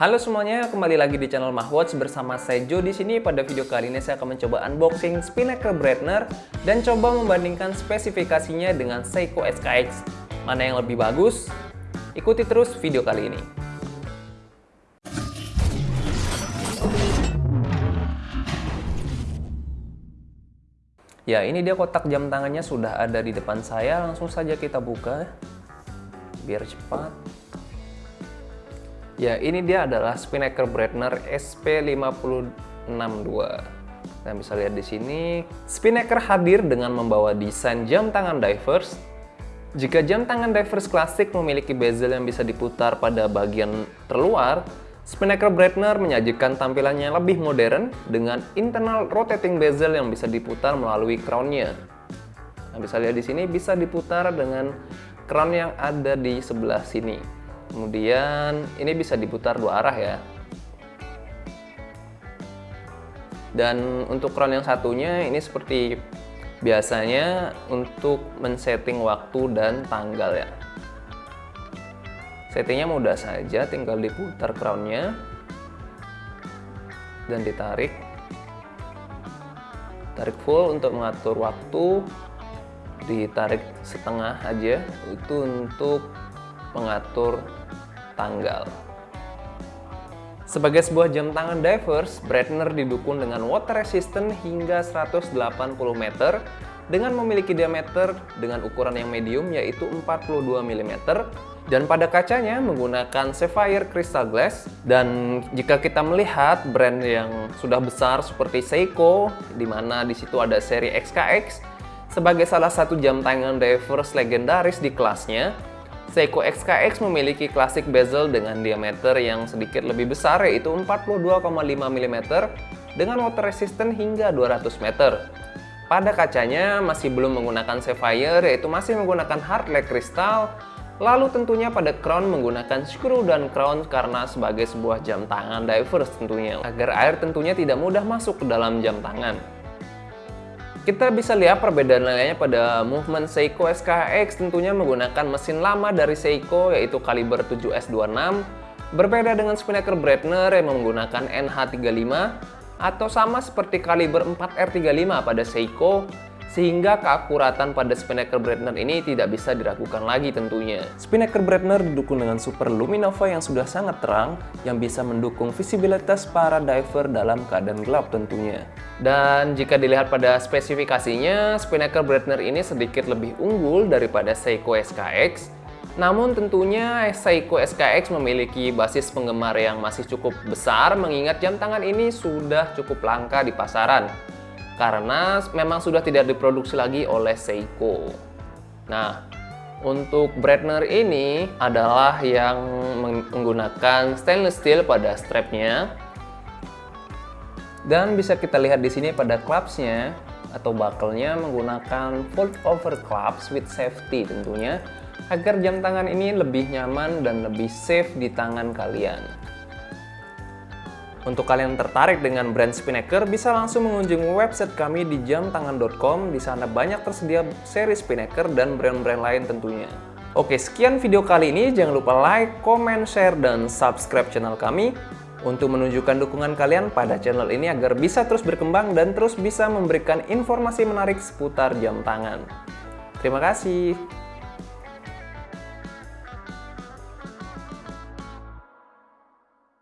Halo semuanya, kembali lagi di channel Mahwatch bersama saya Jo di sini. Pada video kali ini saya akan mencoba unboxing Spinnaker Brightener dan coba membandingkan spesifikasinya dengan Seiko SKX. Mana yang lebih bagus? Ikuti terus video kali ini. Ya, ini dia kotak jam tangannya sudah ada di depan saya. Langsung saja kita buka biar cepat. Ya, ini dia adalah Spinnaker Brightener SP562. Kalian bisa lihat di sini, Spinnaker hadir dengan membawa desain jam tangan divers. Jika jam tangan divers klasik memiliki bezel yang bisa diputar pada bagian terluar, Spinnaker Brightener menyajikan tampilannya lebih modern dengan internal rotating bezel yang bisa diputar melalui crown-nya. Nah, bisa lihat di sini bisa diputar dengan crown yang ada di sebelah sini. Kemudian ini bisa diputar dua arah ya. Dan untuk crown yang satunya ini seperti biasanya untuk men-setting waktu dan tanggal ya. Settingnya mudah saja, tinggal diputar crownnya dan ditarik. Tarik full untuk mengatur waktu, ditarik setengah aja itu untuk mengatur tanggal. Sebagai sebuah jam tangan divers, Breitner didukung dengan water resistant hingga 180 meter dengan memiliki diameter dengan ukuran yang medium yaitu 42 mm dan pada kacanya menggunakan sapphire crystal glass dan jika kita melihat brand yang sudah besar seperti Seiko di mana di situ ada seri XKX sebagai salah satu jam tangan divers legendaris di kelasnya Seiko XKX memiliki klasik bezel dengan diameter yang sedikit lebih besar yaitu 42,5 mm dengan water resistant hingga 200 meter. Pada kacanya masih belum menggunakan sapphire yaitu masih menggunakan hard leg kristal. Lalu tentunya pada crown menggunakan screw dan crown karena sebagai sebuah jam tangan divers tentunya agar air tentunya tidak mudah masuk ke dalam jam tangan. Kita bisa lihat perbedaan lainnya pada movement Seiko SKX tentunya menggunakan mesin lama dari Seiko yaitu kaliber 7S26 berbeda dengan Spinnaker Breitner yang menggunakan NH35 atau sama seperti kaliber 4R35 pada Seiko sehingga keakuratan pada Spinnaker Brightener ini tidak bisa diragukan lagi tentunya. Spinnaker Brightener didukung dengan Super Luminova yang sudah sangat terang yang bisa mendukung visibilitas para diver dalam keadaan gelap tentunya. Dan jika dilihat pada spesifikasinya, Spinnaker Brightener ini sedikit lebih unggul daripada Seiko SKX namun tentunya Seiko SKX memiliki basis penggemar yang masih cukup besar mengingat jam tangan ini sudah cukup langka di pasaran karena memang sudah tidak diproduksi lagi oleh Seiko. Nah, untuk Breitner ini adalah yang menggunakan stainless steel pada strapnya. Dan bisa kita lihat di sini pada clasp-nya atau buckle-nya menggunakan fold over clasp with safety tentunya agar jam tangan ini lebih nyaman dan lebih safe di tangan kalian. Untuk kalian tertarik dengan brand Spinnaker, bisa langsung mengunjungi website kami di jamtangan.com. Di sana banyak tersedia seri Spinnaker dan brand-brand lain tentunya. Oke, sekian video kali ini. Jangan lupa like, comment, share, dan subscribe channel kami untuk menunjukkan dukungan kalian pada channel ini agar bisa terus berkembang dan terus bisa memberikan informasi menarik seputar jam tangan. Terima kasih.